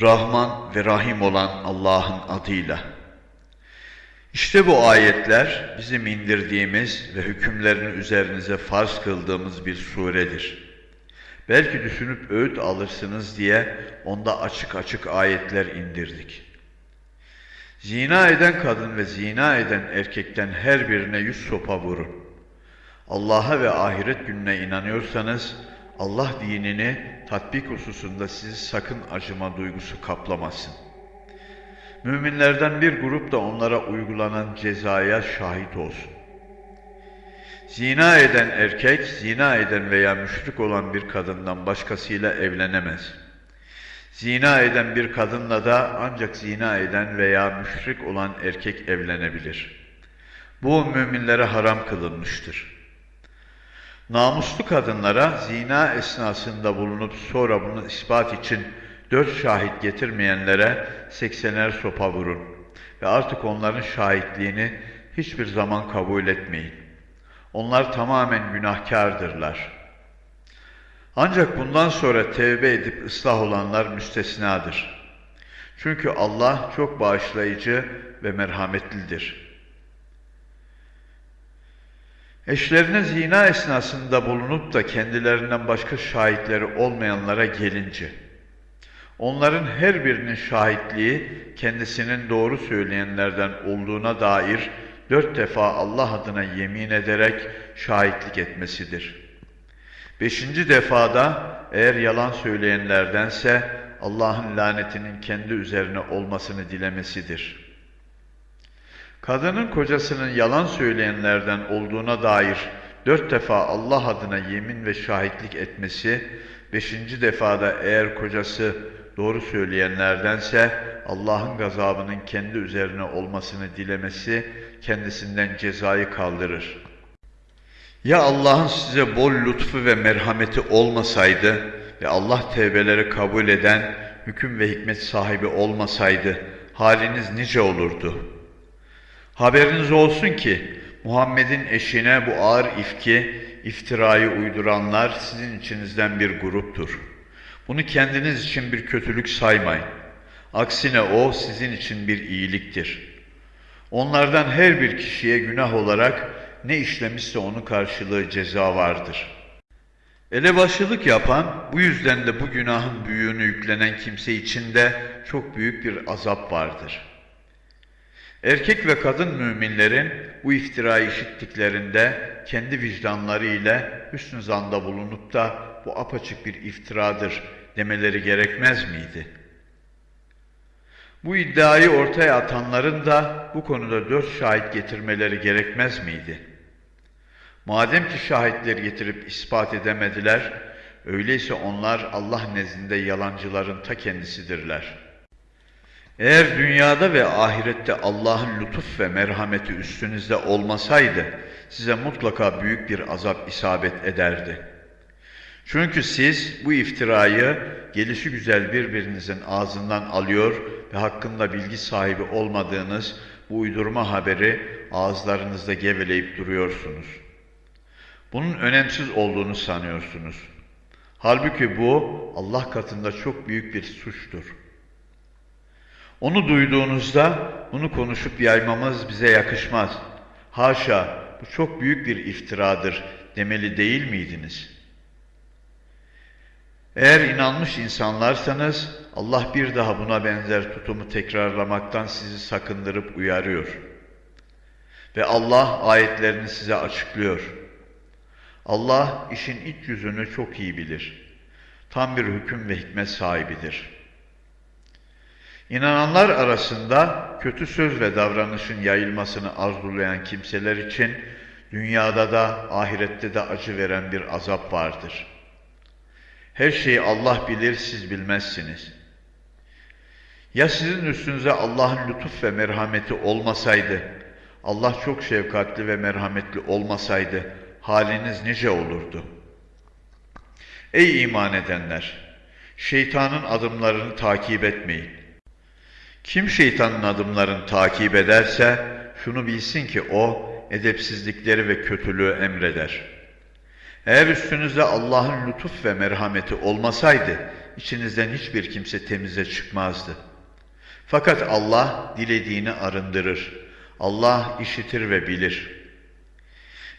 Rahman ve Rahim olan Allah'ın adıyla. İşte bu ayetler bizim indirdiğimiz ve hükümlerini üzerinize farz kıldığımız bir suredir. Belki düşünüp öğüt alırsınız diye onda açık açık ayetler indirdik. Zina eden kadın ve zina eden erkekten her birine yüz sopa vurun. Allah'a ve ahiret gününe inanıyorsanız Allah dinini tatbik hususunda sizi sakın acıma duygusu kaplamasın. Müminlerden bir grup da onlara uygulanan cezaya şahit olsun. Zina eden erkek, zina eden veya müşrik olan bir kadından başkasıyla evlenemez. Zina eden bir kadınla da ancak zina eden veya müşrik olan erkek evlenebilir. Bu müminlere haram kılınmıştır. Namuslu kadınlara zina esnasında bulunup sonra bunu ispat için dört şahit getirmeyenlere seksener sopa vurun ve artık onların şahitliğini hiçbir zaman kabul etmeyin. Onlar tamamen günahkardırlar. Ancak bundan sonra tevbe edip ıslah olanlar müstesnadır. Çünkü Allah çok bağışlayıcı ve merhametlidir. Eşlerine zina esnasında bulunup da kendilerinden başka şahitleri olmayanlara gelince, onların her birinin şahitliği kendisinin doğru söyleyenlerden olduğuna dair dört defa Allah adına yemin ederek şahitlik etmesidir. Beşinci defada eğer yalan söyleyenlerdense Allah'ın lanetinin kendi üzerine olmasını dilemesidir. Kadının kocasının yalan söyleyenlerden olduğuna dair dört defa Allah adına yemin ve şahitlik etmesi, beşinci defada eğer kocası doğru söyleyenlerdense Allah'ın gazabının kendi üzerine olmasını dilemesi kendisinden cezayı kaldırır. Ya Allah'ın size bol lütfu ve merhameti olmasaydı ve Allah tevbeleri kabul eden hüküm ve hikmet sahibi olmasaydı haliniz nice olurdu? Haberiniz olsun ki Muhammed'in eşine bu ağır ifki, iftirayı uyduranlar sizin içinizden bir gruptur. Bunu kendiniz için bir kötülük saymayın. Aksine o sizin için bir iyiliktir. Onlardan her bir kişiye günah olarak ne işlemişse onun karşılığı ceza vardır. Elebaşılık yapan, bu yüzden de bu günahın büyüğünü yüklenen kimse için de çok büyük bir azap vardır. Erkek ve kadın müminlerin bu iftirayı işittiklerinde kendi vicdanları ile hüsnü zanda bulunup da bu apaçık bir iftiradır demeleri gerekmez miydi? Bu iddiayı ortaya atanların da bu konuda dört şahit getirmeleri gerekmez miydi? Madem ki şahitleri getirip ispat edemediler, öyleyse onlar Allah nezdinde yalancıların ta kendisidirler. Eğer dünyada ve ahirette Allah'ın lütuf ve merhameti üstünüzde olmasaydı, size mutlaka büyük bir azap isabet ederdi. Çünkü siz bu iftirayı gelişi güzel birbirinizin ağzından alıyor ve hakkında bilgi sahibi olmadığınız bu uydurma haberi ağızlarınızda geveleyip duruyorsunuz. Bunun önemsiz olduğunu sanıyorsunuz. Halbuki bu Allah katında çok büyük bir suçtur. Onu duyduğunuzda bunu konuşup yaymamız bize yakışmaz. Haşa bu çok büyük bir iftiradır demeli değil miydiniz? Eğer inanmış insanlarsanız Allah bir daha buna benzer tutumu tekrarlamaktan sizi sakındırıp uyarıyor. Ve Allah ayetlerini size açıklıyor. Allah işin iç yüzünü çok iyi bilir. Tam bir hüküm ve hikmet sahibidir. İnananlar arasında kötü söz ve davranışın yayılmasını arzulayan kimseler için dünyada da ahirette de acı veren bir azap vardır. Her şeyi Allah bilir, siz bilmezsiniz. Ya sizin üstünüze Allah'ın lütuf ve merhameti olmasaydı, Allah çok şefkatli ve merhametli olmasaydı, haliniz nice olurdu? Ey iman edenler! Şeytanın adımlarını takip etmeyin. Kim şeytanın adımlarını takip ederse, şunu bilsin ki o, edepsizlikleri ve kötülüğü emreder. Eğer üstünüzde Allah'ın lütuf ve merhameti olmasaydı, içinizden hiçbir kimse temize çıkmazdı. Fakat Allah dilediğini arındırır. Allah işitir ve bilir.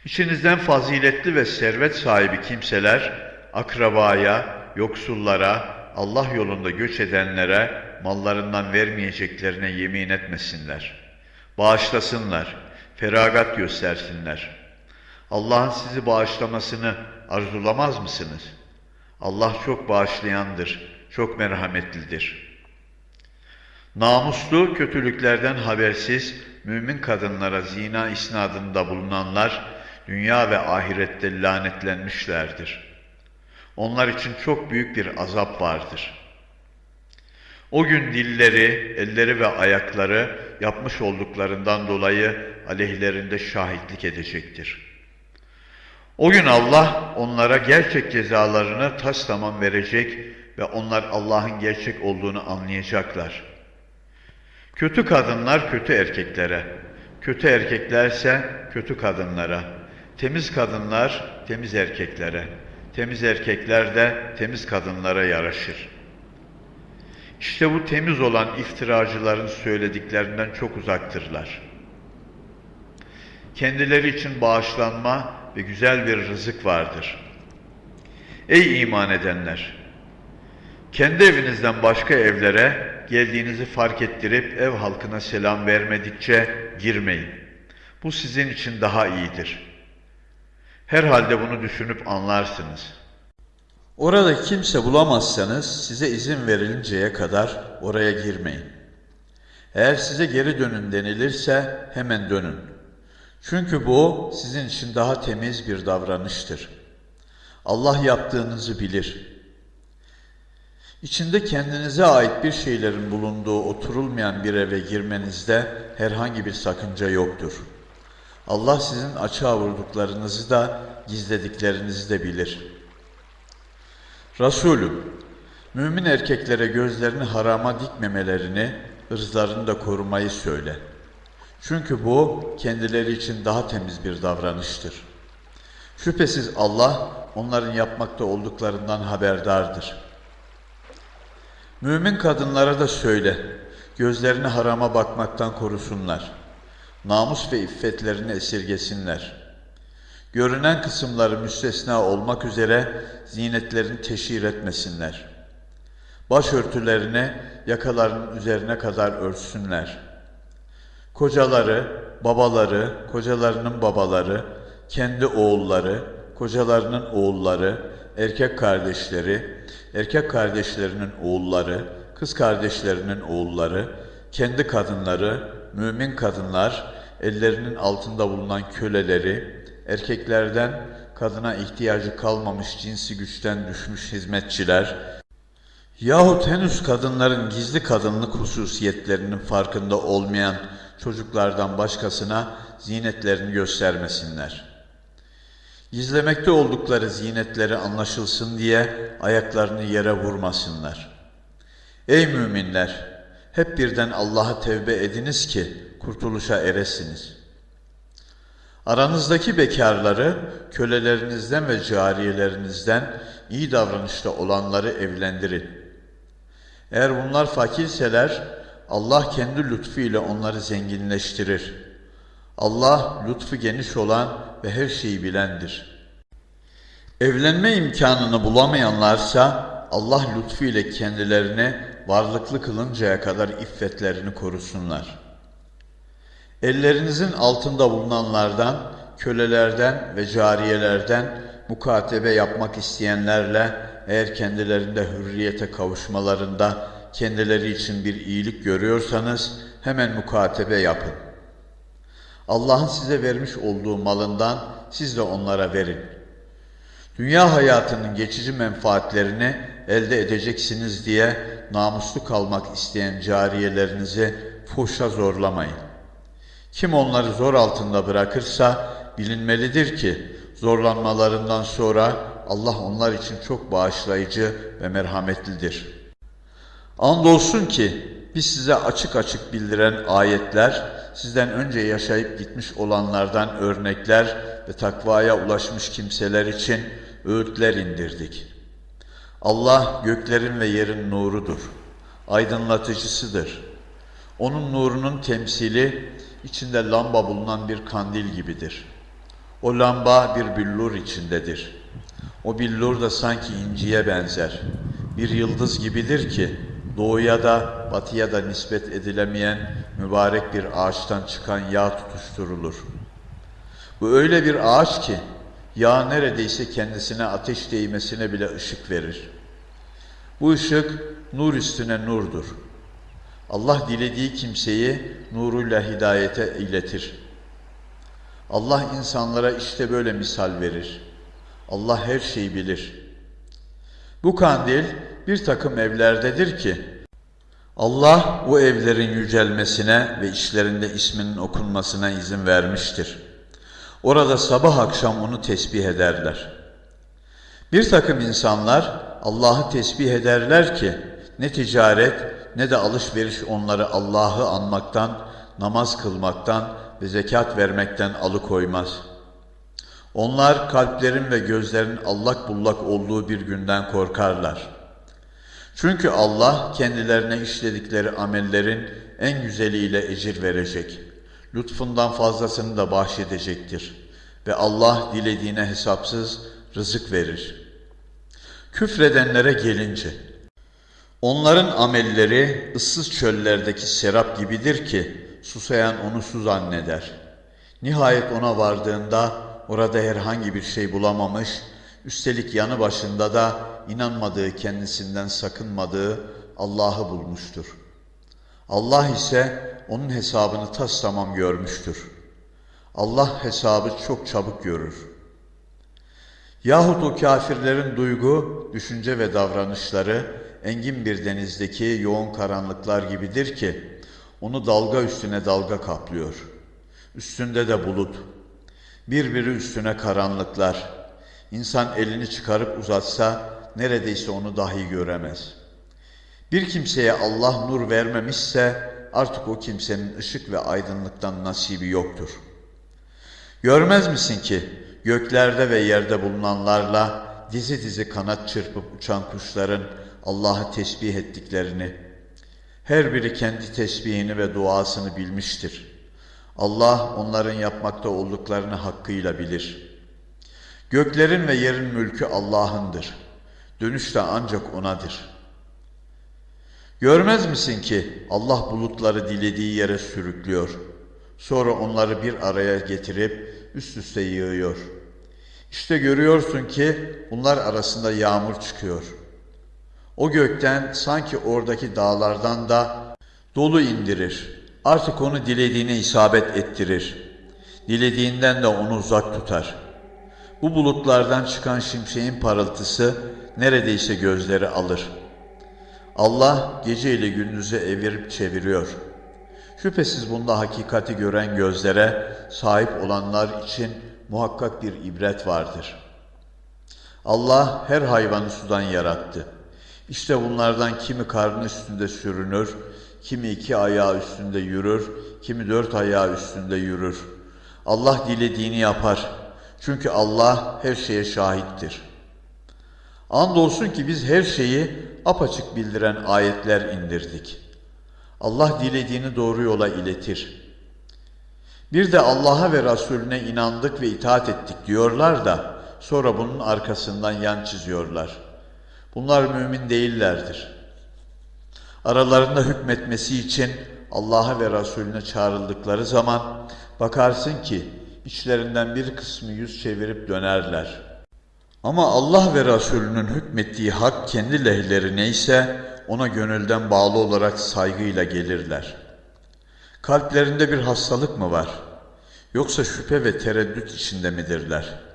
İçinizden faziletli ve servet sahibi kimseler akrabaya, yoksullara, Allah yolunda göç edenlere mallarından vermeyeceklerine yemin etmesinler. Bağışlasınlar, feragat göstersinler. Allah'ın sizi bağışlamasını arzulamaz mısınız? Allah çok bağışlayandır, çok merhametlidir. Namuslu, kötülüklerden habersiz, mümin kadınlara zina isnadında bulunanlar, dünya ve ahirette lanetlenmişlerdir. Onlar için çok büyük bir azap vardır. O gün dilleri, elleri ve ayakları yapmış olduklarından dolayı aleyhlerinde şahitlik edecektir. O gün Allah onlara gerçek cezalarını tas tamam verecek ve onlar Allah'ın gerçek olduğunu anlayacaklar. Kötü kadınlar kötü erkeklere, kötü erkeklerse kötü kadınlara, temiz kadınlar temiz erkeklere, temiz erkekler de temiz kadınlara yaraşır. İşte bu temiz olan iftiracıların söylediklerinden çok uzaktırlar. Kendileri için bağışlanma ve güzel bir rızık vardır. Ey iman edenler! Kendi evinizden başka evlere geldiğinizi fark ettirip ev halkına selam vermedikçe girmeyin. Bu sizin için daha iyidir. Herhalde bunu düşünüp anlarsınız. Orada kimse bulamazsanız size izin verilinceye kadar oraya girmeyin. Eğer size geri dönün denilirse hemen dönün. Çünkü bu sizin için daha temiz bir davranıştır. Allah yaptığınızı bilir. İçinde kendinize ait bir şeylerin bulunduğu oturulmayan bir eve girmenizde herhangi bir sakınca yoktur. Allah sizin açığa vurduklarınızı da gizlediklerinizi de bilir. Resulüm, mümin erkeklere gözlerini harama dikmemelerini, ırzlarını da korumayı söyle. Çünkü bu kendileri için daha temiz bir davranıştır. Şüphesiz Allah onların yapmakta olduklarından haberdardır.'' Mümin kadınlara da söyle, gözlerini harama bakmaktan korusunlar. Namus ve iffetlerini esirgesinler. Görünen kısımları müstesna olmak üzere zinetlerini teşhir etmesinler. Başörtülerini yakalarının üzerine kadar örtsünler. Kocaları, babaları, kocalarının babaları, kendi oğulları, kocalarının oğulları, erkek kardeşleri, erkek kardeşlerinin oğulları, kız kardeşlerinin oğulları, kendi kadınları, mümin kadınlar, ellerinin altında bulunan köleleri, erkeklerden kadına ihtiyacı kalmamış cinsi güçten düşmüş hizmetçiler, yahut henüz kadınların gizli kadınlık hususiyetlerinin farkında olmayan çocuklardan başkasına zinetlerini göstermesinler.'' Gizlemekte oldukları zinetleri anlaşılsın diye ayaklarını yere vurmasınlar. Ey müminler! Hep birden Allah'a tevbe ediniz ki kurtuluşa eresiniz. Aranızdaki bekarları, kölelerinizden ve cariyelerinizden iyi davranışta olanları evlendirin. Eğer bunlar fakirseler, Allah kendi lütfu ile onları zenginleştirir. Allah lütfu geniş olan ve her şeyi bilendir. Evlenme imkanını bulamayanlarsa Allah lütfuyla kendilerine varlıklı kılıncaya kadar iffetlerini korusunlar. Ellerinizin altında bulunanlardan, kölelerden ve cariyelerden mukatebe yapmak isteyenlerle eğer kendilerinde hürriyete kavuşmalarında kendileri için bir iyilik görüyorsanız hemen mukatebe yapın. Allah'ın size vermiş olduğu malından siz de onlara verin. Dünya hayatının geçici menfaatlerini elde edeceksiniz diye namuslu kalmak isteyen cariyelerinizi fuhşa zorlamayın. Kim onları zor altında bırakırsa bilinmelidir ki zorlanmalarından sonra Allah onlar için çok bağışlayıcı ve merhametlidir. Andolsun ki biz size açık açık bildiren ayetler, sizden önce yaşayıp gitmiş olanlardan örnekler ve takvaya ulaşmış kimseler için öğütler indirdik. Allah göklerin ve yerin nurudur. Aydınlatıcısıdır. Onun nurunun temsili içinde lamba bulunan bir kandil gibidir. O lamba bir billur içindedir. O billur da sanki inciye benzer. Bir yıldız gibidir ki doğuya da batıya da nispet edilemeyen mübarek bir ağaçtan çıkan yağ tutuşturulur. Bu öyle bir ağaç ki yağ neredeyse kendisine ateş değmesine bile ışık verir. Bu ışık nur üstüne nurdur. Allah dilediği kimseyi nuruyla hidayete iletir. Allah insanlara işte böyle misal verir. Allah her şeyi bilir. Bu kandil bir takım evlerdedir ki Allah bu evlerin yücelmesine ve işlerinde isminin okunmasına izin vermiştir. Orada sabah akşam onu tesbih ederler. Bir takım insanlar Allah'ı tesbih ederler ki ne ticaret ne de alışveriş onları Allah'ı anmaktan, namaz kılmaktan ve zekat vermekten alıkoymaz. Onlar kalplerin ve gözlerin allak bullak olduğu bir günden korkarlar. Çünkü Allah kendilerine işledikleri amellerin en güzeliyle ecir verecek. Lütfundan fazlasını da bahşedecektir. Ve Allah dilediğine hesapsız rızık verir. Küfredenlere gelince, onların amelleri ıssız çöllerdeki serap gibidir ki, susayan onu su zanneder. Nihayet ona vardığında orada herhangi bir şey bulamamış, üstelik yanı başında da inanmadığı, kendisinden sakınmadığı Allah'ı bulmuştur. Allah ise onun hesabını tas tamam görmüştür. Allah hesabı çok çabuk görür. Yahut o kafirlerin duygu, düşünce ve davranışları engin bir denizdeki yoğun karanlıklar gibidir ki onu dalga üstüne dalga kaplıyor. Üstünde de bulut. Birbiri üstüne karanlıklar. İnsan elini çıkarıp uzatsa neredeyse onu dahi göremez. Bir kimseye Allah nur vermemişse artık o kimsenin ışık ve aydınlıktan nasibi yoktur. Görmez misin ki göklerde ve yerde bulunanlarla dizi dizi kanat çırpıp uçan kuşların Allah'ı tesbih ettiklerini, her biri kendi tesbihini ve duasını bilmiştir. Allah onların yapmakta olduklarını hakkıyla bilir. Göklerin ve yerin mülkü Allah'ındır. Dönüş de ancak O'nadır. Görmez misin ki Allah bulutları dilediği yere sürüklüyor. Sonra onları bir araya getirip üst üste yığıyor. İşte görüyorsun ki bunlar arasında yağmur çıkıyor. O gökten sanki oradaki dağlardan da dolu indirir. Artık onu dilediğine isabet ettirir. Dilediğinden de onu uzak tutar. Bu bulutlardan çıkan şimşeğin parıltısı neredeyse gözleri alır. Allah gece ile gündüzü evirip çeviriyor. Şüphesiz bunda hakikati gören gözlere sahip olanlar için muhakkak bir ibret vardır. Allah her hayvanı sudan yarattı. İşte bunlardan kimi karnı üstünde sürünür, kimi iki ayağı üstünde yürür, kimi dört ayağı üstünde yürür. Allah dilediğini yapar. Çünkü Allah her şeye şahittir. Andolsun ki biz her şeyi apaçık bildiren ayetler indirdik. Allah dilediğini doğru yola iletir. Bir de Allah'a ve Resulüne inandık ve itaat ettik diyorlar da sonra bunun arkasından yan çiziyorlar. Bunlar mümin değillerdir. Aralarında hükmetmesi için Allah'a ve Resulüne çağrıldıkları zaman bakarsın ki içlerinden bir kısmı yüz çevirip dönerler. Ama Allah ve Resulünün hükmettiği hak kendi lehlerine ise ona gönülden bağlı olarak saygıyla gelirler. Kalplerinde bir hastalık mı var? Yoksa şüphe ve tereddüt içinde midirler?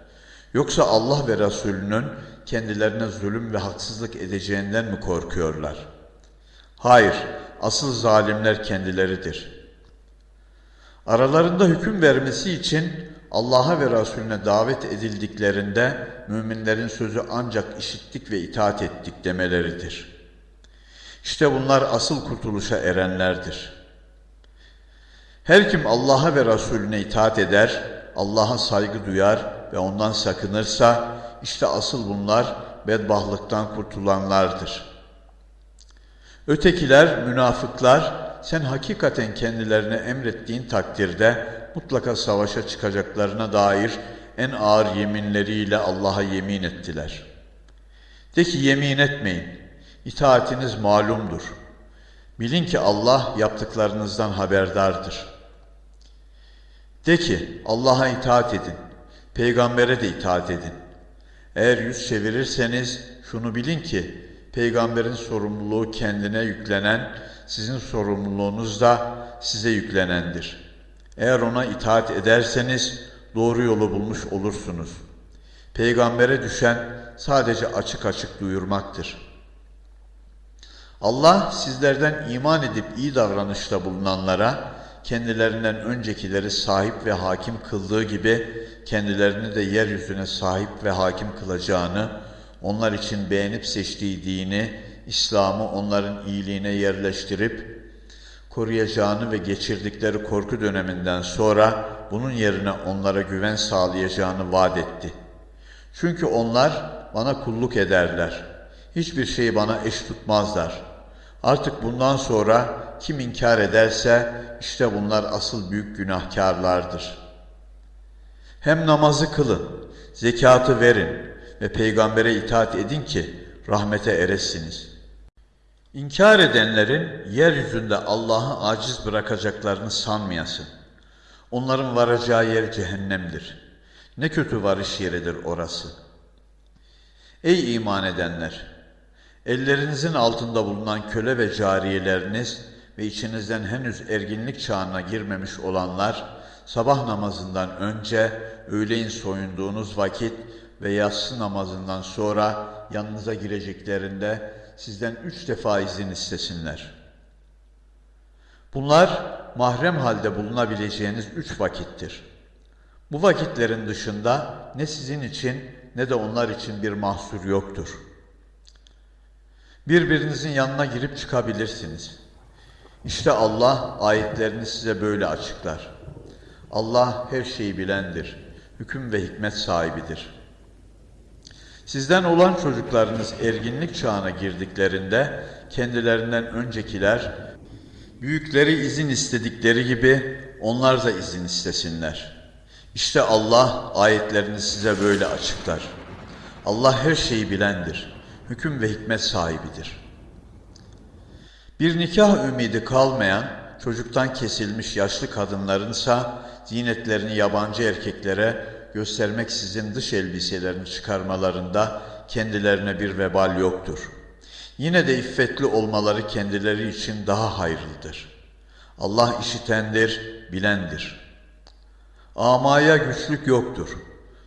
Yoksa Allah ve Resulünün kendilerine zulüm ve haksızlık edeceğinden mi korkuyorlar? Hayır, asıl zalimler kendileridir. Aralarında hüküm vermesi için Allah'a ve Resulüne davet edildiklerinde müminlerin sözü ancak işittik ve itaat ettik demeleridir. İşte bunlar asıl kurtuluşa erenlerdir. Her kim Allah'a ve Resulüne itaat eder, Allah'a saygı duyar ve ondan sakınırsa, işte asıl bunlar bedbahtlıktan kurtulanlardır. Ötekiler, münafıklar, sen hakikaten kendilerine emrettiğin takdirde mutlaka savaşa çıkacaklarına dair en ağır yeminleriyle Allah'a yemin ettiler. De ki yemin etmeyin, itaatiniz malumdur. Bilin ki Allah yaptıklarınızdan haberdardır. De ki Allah'a itaat edin, peygambere de itaat edin. Eğer yüz çevirirseniz şunu bilin ki peygamberin sorumluluğu kendine yüklenen, sizin sorumluluğunuz da size yüklenendir. Eğer ona itaat ederseniz doğru yolu bulmuş olursunuz. Peygambere düşen sadece açık açık duyurmaktır. Allah sizlerden iman edip iyi davranışta bulunanlara kendilerinden öncekileri sahip ve hakim kıldığı gibi kendilerini de yeryüzüne sahip ve hakim kılacağını, onlar için beğenip seçtiği dini, İslam'ı onların iyiliğine yerleştirip koruyacağını ve geçirdikleri korku döneminden sonra bunun yerine onlara güven sağlayacağını vaat etti. Çünkü onlar bana kulluk ederler. Hiçbir şeyi bana eş tutmazlar. Artık bundan sonra kim inkar ederse işte bunlar asıl büyük günahkarlardır. Hem namazı kılın, zekatı verin ve peygambere itaat edin ki rahmete eresiniz. İnkar edenlerin yeryüzünde Allah'ı aciz bırakacaklarını sanmayasın. Onların varacağı yer cehennemdir. Ne kötü varış yeridir orası. Ey iman edenler! Ellerinizin altında bulunan köle ve cariyeleriniz ve içinizden henüz erginlik çağına girmemiş olanlar, sabah namazından önce öğleyin soyunduğunuz vakit ve yatsı namazından sonra yanınıza gireceklerinde sizden üç defa izin istesinler. Bunlar mahrem halde bulunabileceğiniz üç vakittir. Bu vakitlerin dışında ne sizin için ne de onlar için bir mahsur yoktur. Birbirinizin yanına girip çıkabilirsiniz. İşte Allah ayetlerini size böyle açıklar. Allah her şeyi bilendir, hüküm ve hikmet sahibidir. Sizden olan çocuklarınız erginlik çağına girdiklerinde kendilerinden öncekiler büyükleri izin istedikleri gibi onlar da izin istesinler. İşte Allah ayetlerini size böyle açıklar. Allah her şeyi bilendir, hüküm ve hikmet sahibidir.'' Bir nikah ümidi kalmayan, çocuktan kesilmiş yaşlı kadınlarınsa zinetlerini yabancı erkeklere göstermeksizin dış elbiselerini çıkarmalarında kendilerine bir vebal yoktur. Yine de iffetli olmaları kendileri için daha hayırlıdır. Allah işitendir, bilendir. Amaya güçlük yoktur.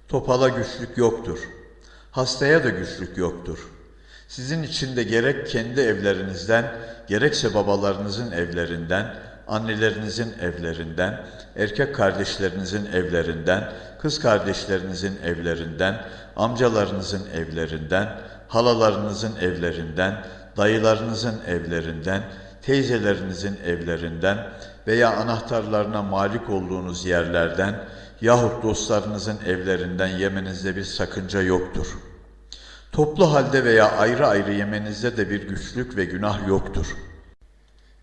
Topala güçlük yoktur. Hastaya da güçlük yoktur.'' Sizin için de gerek kendi evlerinizden, gerekse babalarınızın evlerinden, annelerinizin evlerinden, erkek kardeşlerinizin evlerinden, kız kardeşlerinizin evlerinden, amcalarınızın evlerinden, halalarınızın evlerinden, dayılarınızın evlerinden, teyzelerinizin evlerinden veya anahtarlarına malik olduğunuz yerlerden yahut dostlarınızın evlerinden yemenizde bir sakınca yoktur.'' Toplu halde veya ayrı ayrı yemenizde de bir güçlük ve günah yoktur.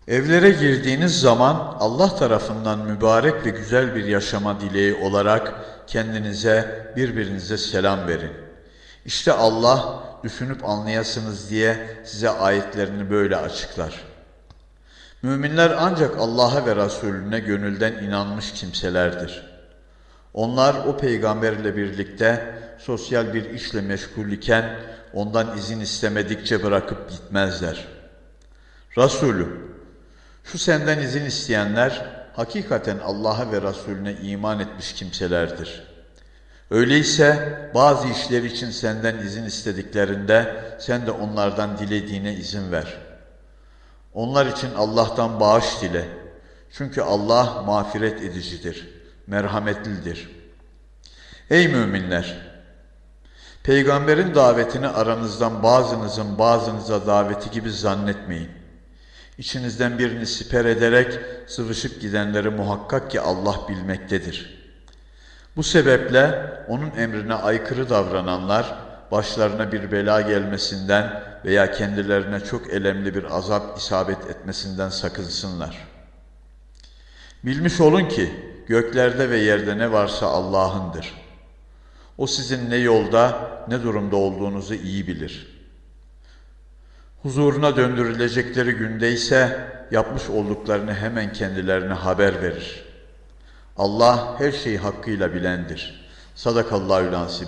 Evlere girdiğiniz zaman Allah tarafından mübarek ve güzel bir yaşama dileği olarak kendinize, birbirinize selam verin. İşte Allah düşünüp anlayasınız diye size ayetlerini böyle açıklar. Müminler ancak Allah'a ve Resulüne gönülden inanmış kimselerdir. Onlar o peygamberle birlikte sosyal bir işle meşgul iken ondan izin istemedikçe bırakıp gitmezler. Resulüm, şu senden izin isteyenler hakikaten Allah'a ve Resulüne iman etmiş kimselerdir. Öyleyse bazı işler için senden izin istediklerinde sen de onlardan dilediğine izin ver. Onlar için Allah'tan bağış dile. Çünkü Allah mağfiret edicidir, merhametlidir. Ey müminler! Peygamberin davetini aranızdan bazınızın bazınıza daveti gibi zannetmeyin. İçinizden birini siper ederek sıvışıp gidenleri muhakkak ki Allah bilmektedir. Bu sebeple onun emrine aykırı davrananlar başlarına bir bela gelmesinden veya kendilerine çok elemli bir azap isabet etmesinden sakınsınlar. Bilmiş olun ki göklerde ve yerde ne varsa Allah'ındır. O sizin ne yolda ne durumda olduğunuzu iyi bilir. Huzuruna döndürülecekleri günde ise yapmış olduklarını hemen kendilerine haber verir. Allah her şeyi hakkıyla bilendir. Sadakallahü lansim.